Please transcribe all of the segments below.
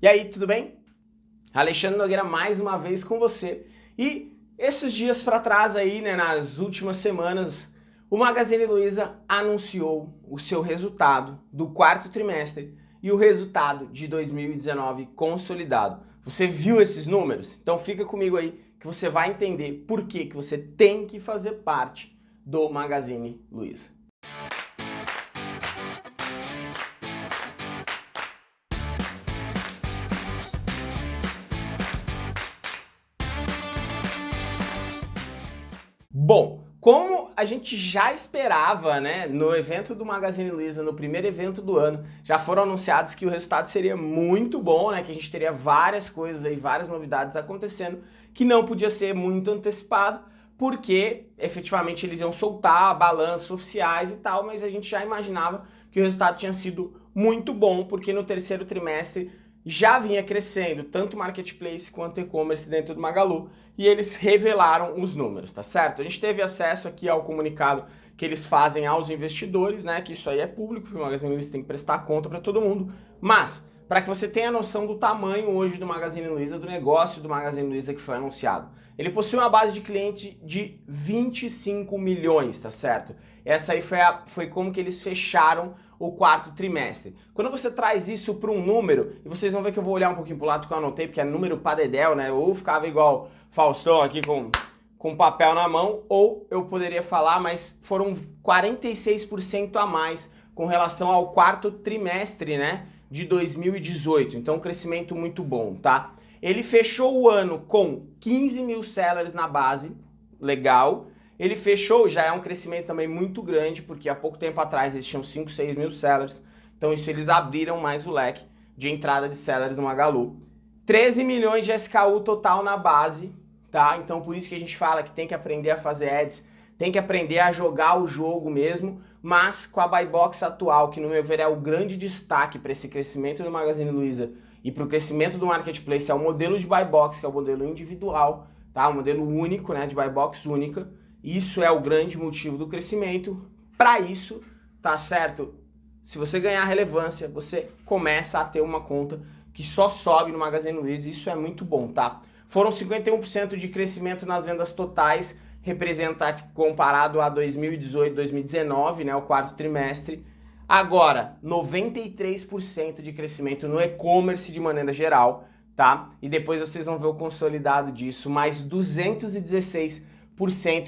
E aí, tudo bem? Alexandre Nogueira mais uma vez com você. E esses dias para trás aí, né, nas últimas semanas, o Magazine Luiza anunciou o seu resultado do quarto trimestre e o resultado de 2019 consolidado. Você viu esses números? Então fica comigo aí que você vai entender por que, que você tem que fazer parte do Magazine Luiza. Bom, como a gente já esperava, né, no evento do Magazine Luiza, no primeiro evento do ano, já foram anunciados que o resultado seria muito bom, né, que a gente teria várias coisas aí, várias novidades acontecendo, que não podia ser muito antecipado, porque efetivamente eles iam soltar balanços oficiais e tal, mas a gente já imaginava que o resultado tinha sido muito bom, porque no terceiro trimestre já vinha crescendo, tanto Marketplace quanto e-commerce dentro do Magalu, e eles revelaram os números, tá certo? A gente teve acesso aqui ao comunicado que eles fazem aos investidores, né, que isso aí é público, que o Magazine Luiza tem que prestar conta para todo mundo, mas para que você tenha noção do tamanho hoje do Magazine Luiza, do negócio do Magazine Luiza que foi anunciado. Ele possui uma base de cliente de 25 milhões, tá certo? Essa aí foi, a, foi como que eles fecharam o quarto trimestre. Quando você traz isso para um número, e vocês vão ver que eu vou olhar um pouquinho para o lado que eu anotei, porque é número padedel, né? Ou ficava igual Faustão aqui com, com papel na mão, ou eu poderia falar, mas foram 46% a mais com relação ao quarto trimestre, né? De 2018. Então, um crescimento muito bom, tá? Ele fechou o ano com 15 mil sellers na base, legal. Ele fechou, já é um crescimento também muito grande, porque há pouco tempo atrás eles tinham 5, 6 mil sellers. Então isso eles abriram mais o leque de entrada de sellers no Magalu. 13 milhões de SKU total na base, tá? Então por isso que a gente fala que tem que aprender a fazer ads, tem que aprender a jogar o jogo mesmo, mas com a buy box atual, que no meu ver é o grande destaque para esse crescimento do Magazine Luiza e para o crescimento do marketplace, é o modelo de buy box, que é o modelo individual, tá? O modelo único, né, de buy box única. Isso é o grande motivo do crescimento. Para isso, tá certo? Se você ganhar relevância, você começa a ter uma conta que só sobe no Magazine Luiza, isso é muito bom, tá? Foram 51% de crescimento nas vendas totais, representado comparado a 2018, 2019, né, o quarto trimestre. Agora, 93% de crescimento no e-commerce de maneira geral, tá? E depois vocês vão ver o consolidado disso, mais 216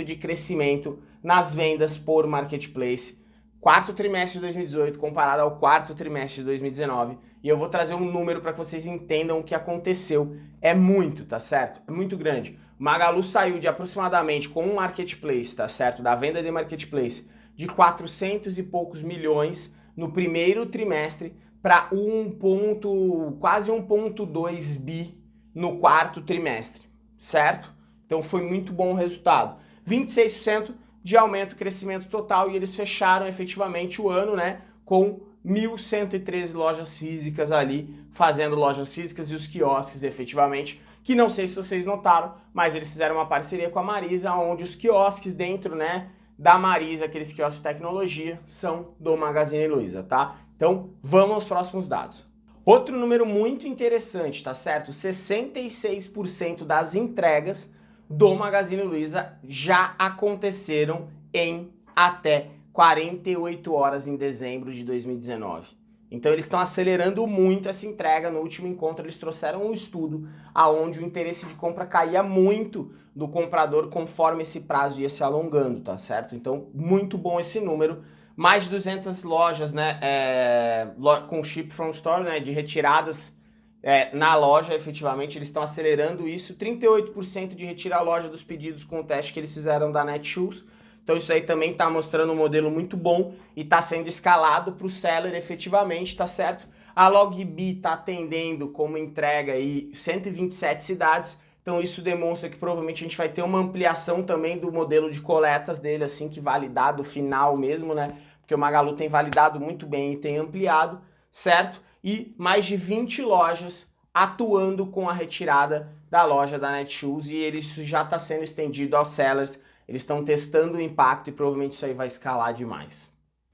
de crescimento nas vendas por marketplace. Quarto trimestre de 2018 comparado ao quarto trimestre de 2019. E eu vou trazer um número para que vocês entendam o que aconteceu. É muito, tá certo? É muito grande. Magalu saiu de aproximadamente com um marketplace, tá certo? Da venda de marketplace de 400 e poucos milhões no primeiro trimestre para 1 ponto, quase 1.2 bi no quarto trimestre, certo? Então foi muito bom o resultado. 26% de aumento, crescimento total e eles fecharam efetivamente o ano né, com 1.113 lojas físicas ali, fazendo lojas físicas e os quiosques efetivamente, que não sei se vocês notaram, mas eles fizeram uma parceria com a Marisa, onde os quiosques dentro né, da Marisa, aqueles quiosques de tecnologia, são do Magazine Luiza, tá? Então vamos aos próximos dados. Outro número muito interessante, tá certo? 66% das entregas do Magazine Luiza já aconteceram em até 48 horas em dezembro de 2019. Então eles estão acelerando muito essa entrega. No último encontro eles trouxeram um estudo aonde o interesse de compra caía muito do comprador conforme esse prazo ia se alongando, tá certo? Então muito bom esse número. Mais de 200 lojas né, é, com chip from store, né, de retiradas é, na loja, efetivamente, eles estão acelerando isso. 38% de retirar a loja dos pedidos com o teste que eles fizeram da Netshoes. Então isso aí também está mostrando um modelo muito bom e está sendo escalado para o seller efetivamente, tá certo? A Logbi está atendendo como entrega aí 127 cidades, então isso demonstra que provavelmente a gente vai ter uma ampliação também do modelo de coletas dele, assim, que validado final mesmo, né? Porque o Magalu tem validado muito bem e tem ampliado, certo? E mais de 20 lojas atuando com a retirada da loja da Netshoes e isso já está sendo estendido aos sellers, eles estão testando o impacto e provavelmente isso aí vai escalar demais.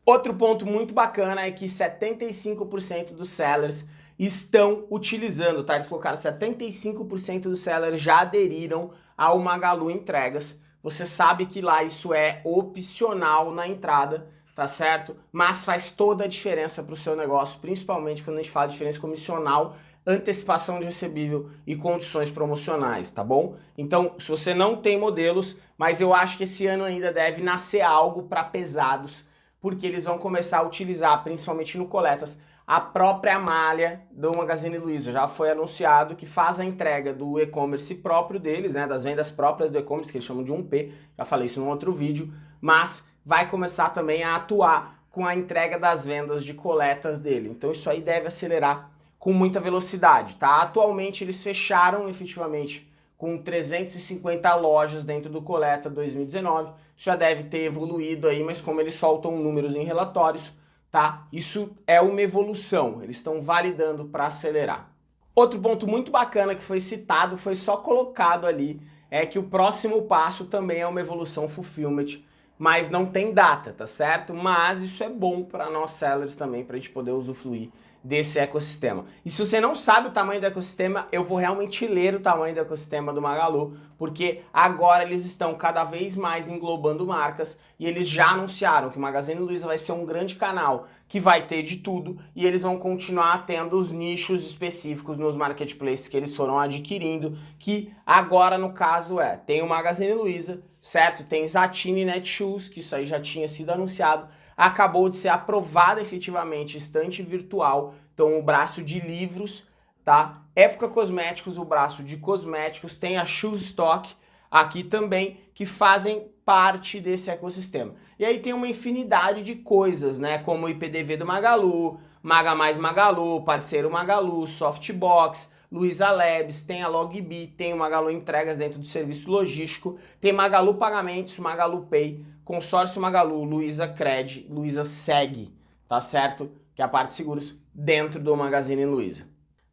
Outro ponto muito bacana é que 75% dos sellers estão utilizando, tá? Eles colocaram 75% dos sellers já aderiram ao Magalu Entregas. Você sabe que lá isso é opcional na entrada, tá certo? Mas faz toda a diferença para o seu negócio, principalmente quando a gente fala de diferença comissional, antecipação de recebível e condições promocionais, tá bom? Então, se você não tem modelos, mas eu acho que esse ano ainda deve nascer algo para pesados, porque eles vão começar a utilizar, principalmente no Coletas, a própria malha do Magazine Luiza. Já foi anunciado que faz a entrega do e-commerce próprio deles, né, das vendas próprias do e-commerce, que eles chamam de 1P, já falei isso num outro vídeo, mas vai começar também a atuar com a entrega das vendas de coletas dele. Então isso aí deve acelerar com muita velocidade, tá? Atualmente eles fecharam efetivamente com 350 lojas dentro do Coleta 2019, já deve ter evoluído aí, mas como eles soltam números em relatórios, tá? Isso é uma evolução, eles estão validando para acelerar. Outro ponto muito bacana que foi citado, foi só colocado ali, é que o próximo passo também é uma evolução fulfillment, mas não tem data, tá certo? Mas isso é bom para nós sellers também, para a gente poder usufruir desse ecossistema. E se você não sabe o tamanho do ecossistema, eu vou realmente ler o tamanho do ecossistema do Magalu, porque agora eles estão cada vez mais englobando marcas e eles já anunciaram que o Magazine Luiza vai ser um grande canal que vai ter de tudo e eles vão continuar tendo os nichos específicos nos marketplaces que eles foram adquirindo, que agora no caso é, tem o Magazine Luiza, certo? Tem Zatini Netshoes, que isso aí já tinha sido anunciado, acabou de ser aprovada efetivamente estante virtual, então o braço de livros, tá? Época Cosméticos, o braço de cosméticos, tem a Shoes Stock aqui também, que fazem parte desse ecossistema. E aí tem uma infinidade de coisas, né? Como o IPDV do Magalu, Maga Mais Magalu, Parceiro Magalu, Softbox, Luiza Labs, tem a Logbi, tem o Magalu Entregas dentro do serviço logístico, tem Magalu Pagamentos, Magalu Pay, Consórcio Magalu, Luiza Cred, Luiza Seg, tá certo? Que é a parte de seguros dentro do Magazine Luiza.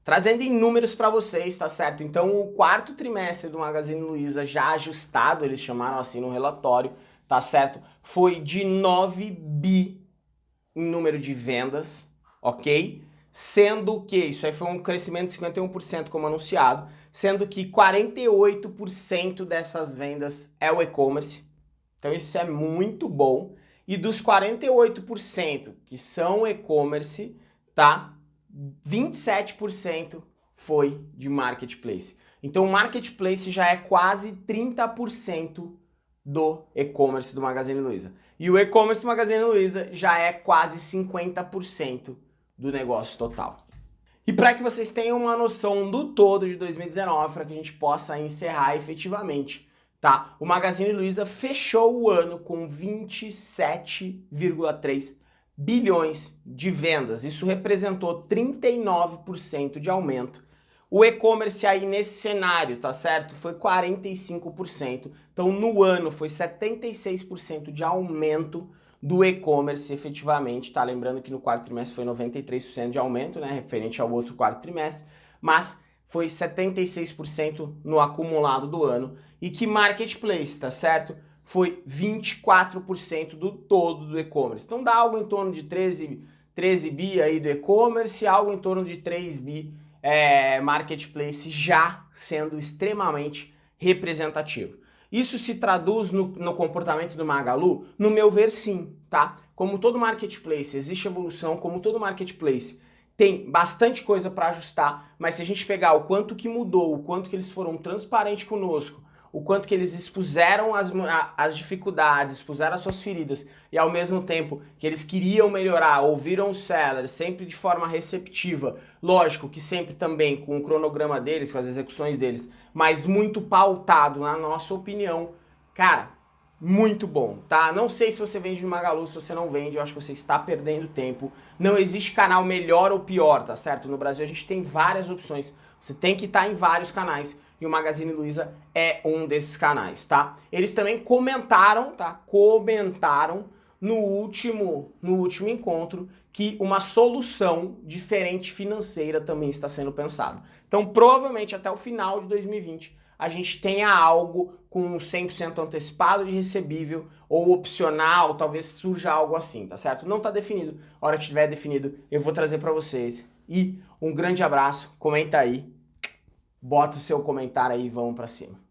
Trazendo em números para vocês, tá certo? Então o quarto trimestre do Magazine Luiza já ajustado, eles chamaram assim no relatório, tá certo? Foi de 9 bi em número de vendas, ok? Sendo que, isso aí foi um crescimento de 51% como anunciado, sendo que 48% dessas vendas é o e-commerce, então isso é muito bom, e dos 48% que são e-commerce, tá? 27% foi de marketplace. Então o marketplace já é quase 30% do e-commerce do Magazine Luiza. E o e-commerce do Magazine Luiza já é quase 50% do negócio total. E para que vocês tenham uma noção do todo de 2019, para que a gente possa encerrar efetivamente, tá? O Magazine Luiza fechou o ano com 27,3 bilhões de vendas. Isso representou 39% de aumento. O e-commerce aí nesse cenário, tá certo? Foi 45%. Então no ano foi 76% de aumento do e-commerce efetivamente, tá? Lembrando que no quarto trimestre foi 93% de aumento, né? Referente ao outro quarto trimestre, mas foi 76% no acumulado do ano. E que marketplace, tá certo? Foi 24% do todo do e-commerce. Então dá algo em torno de 13, 13 bi aí do e-commerce, algo em torno de 3 bi é, marketplace já sendo extremamente representativo. Isso se traduz no, no, comportamento do Magalu? No meu ver, sim, tá? Como todo marketplace, existe evolução, como todo marketplace, tem bastante coisa para ajustar, mas se a gente pegar o quanto que mudou, o quanto que eles foram transparentes conosco, o quanto que eles expuseram as, as dificuldades, expuseram as suas feridas e ao mesmo tempo que eles queriam melhorar, ouviram os sellers sempre de forma receptiva, lógico que sempre também com o cronograma deles, com as execuções deles, mas muito pautado na nossa opinião, cara, muito bom, tá? Não sei se você vende no Magalu, se você não vende, eu acho que você está perdendo tempo. Não existe canal melhor ou pior, tá certo? No Brasil a gente tem várias opções, você tem que estar em vários canais e o Magazine Luiza é um desses canais, tá? Eles também comentaram, tá? Comentaram no último, no último encontro que uma solução diferente financeira também está sendo pensada. Então provavelmente até o final de 2020 a gente tenha algo com 100% antecipado de recebível ou opcional, talvez surja algo assim, tá certo? Não está definido. A hora que estiver definido, eu vou trazer para vocês E um grande abraço, comenta aí, bota o seu comentário aí e vamos pra cima.